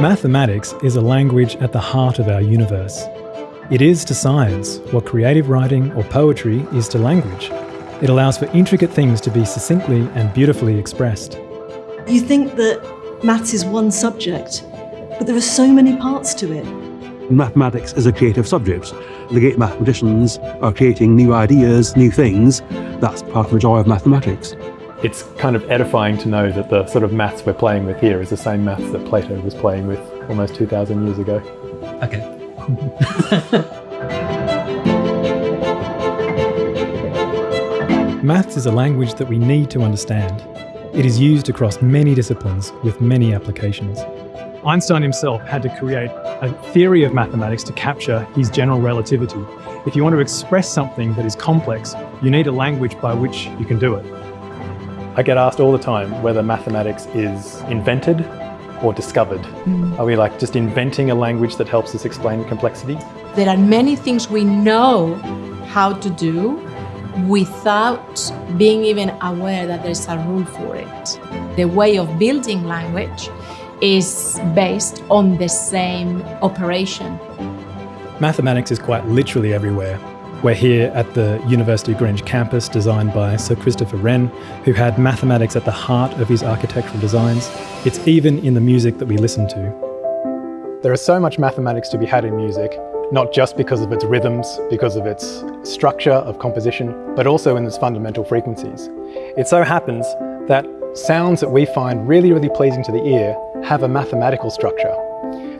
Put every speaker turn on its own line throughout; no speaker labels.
Mathematics is a language at the heart of our universe. It is to science what creative writing or poetry is to language. It allows for intricate things to be succinctly and beautifully expressed.
You think that maths is one subject, but there are so many parts to it.
Mathematics is a creative subject. The great mathematicians are creating new ideas, new things. That's part of the joy of mathematics.
It's kind of edifying to know that the sort of maths we're playing with here is the same maths that Plato was playing with almost 2,000 years ago.
Okay.
Maths is a language that we need to understand. It is used across many disciplines with many applications.
Einstein himself had to create a theory of mathematics to capture his general relativity. If you want to express something that is complex, you need a language by which you can do it.
I get asked all the time whether mathematics is invented or discovered. Mm. Are we like just inventing a language that helps us explain complexity?
There are many things we know how to do without being even aware that there's a rule for it. The way of building language is based on the same operation.
Mathematics is quite literally everywhere. We're here at the University of Greenwich campus designed by Sir Christopher Wren, who had mathematics at the heart of his architectural designs. It's even in the music that we listen to.
There is so much mathematics to be had in music, not just because of its rhythms, because of its structure of composition, but also in its fundamental frequencies. It so happens that sounds that we find really, really pleasing to the ear have a mathematical structure.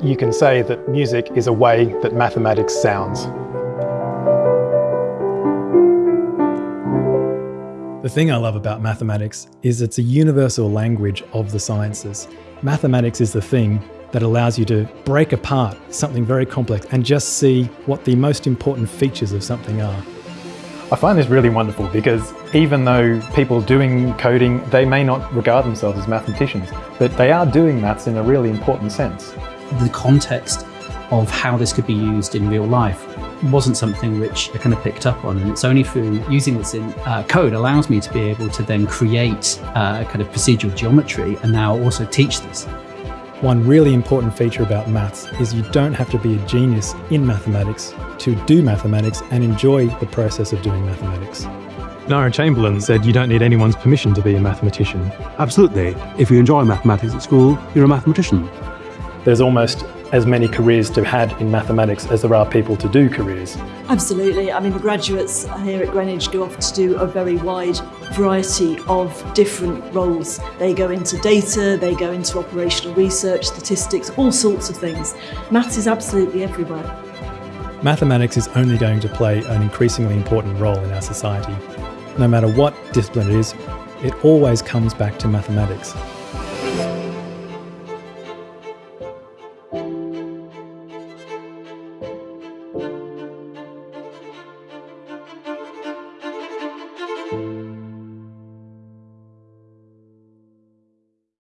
You can say that music is a way that mathematics sounds.
The thing I love about mathematics is it's a universal language of the sciences. Mathematics is the thing that allows you to break apart something very complex and just see what the most important features of something are.
I find this really wonderful because even though people doing coding, they may not regard themselves as mathematicians, but they are doing maths in a really important sense.
The context of how this could be used in real life wasn't something which I kind of picked up on and it's only through using this in uh, code allows me to be able to then create uh, kind of procedural geometry and now also teach this.
One really important feature about maths is you don't have to be a genius in mathematics to do mathematics and enjoy the process of doing mathematics.
Nira Chamberlain said you don't need anyone's permission to be a mathematician.
Absolutely. If you enjoy mathematics at school, you're a mathematician.
There's almost as many careers to had in mathematics as there are people to do careers.
Absolutely. I mean, the graduates here at Greenwich go off to do a very wide variety of different roles. They go into data, they go into operational research, statistics, all sorts of things. Maths is absolutely everywhere.
Mathematics is only going to play an increasingly important role in our society. No matter what discipline it is, it always comes back to mathematics.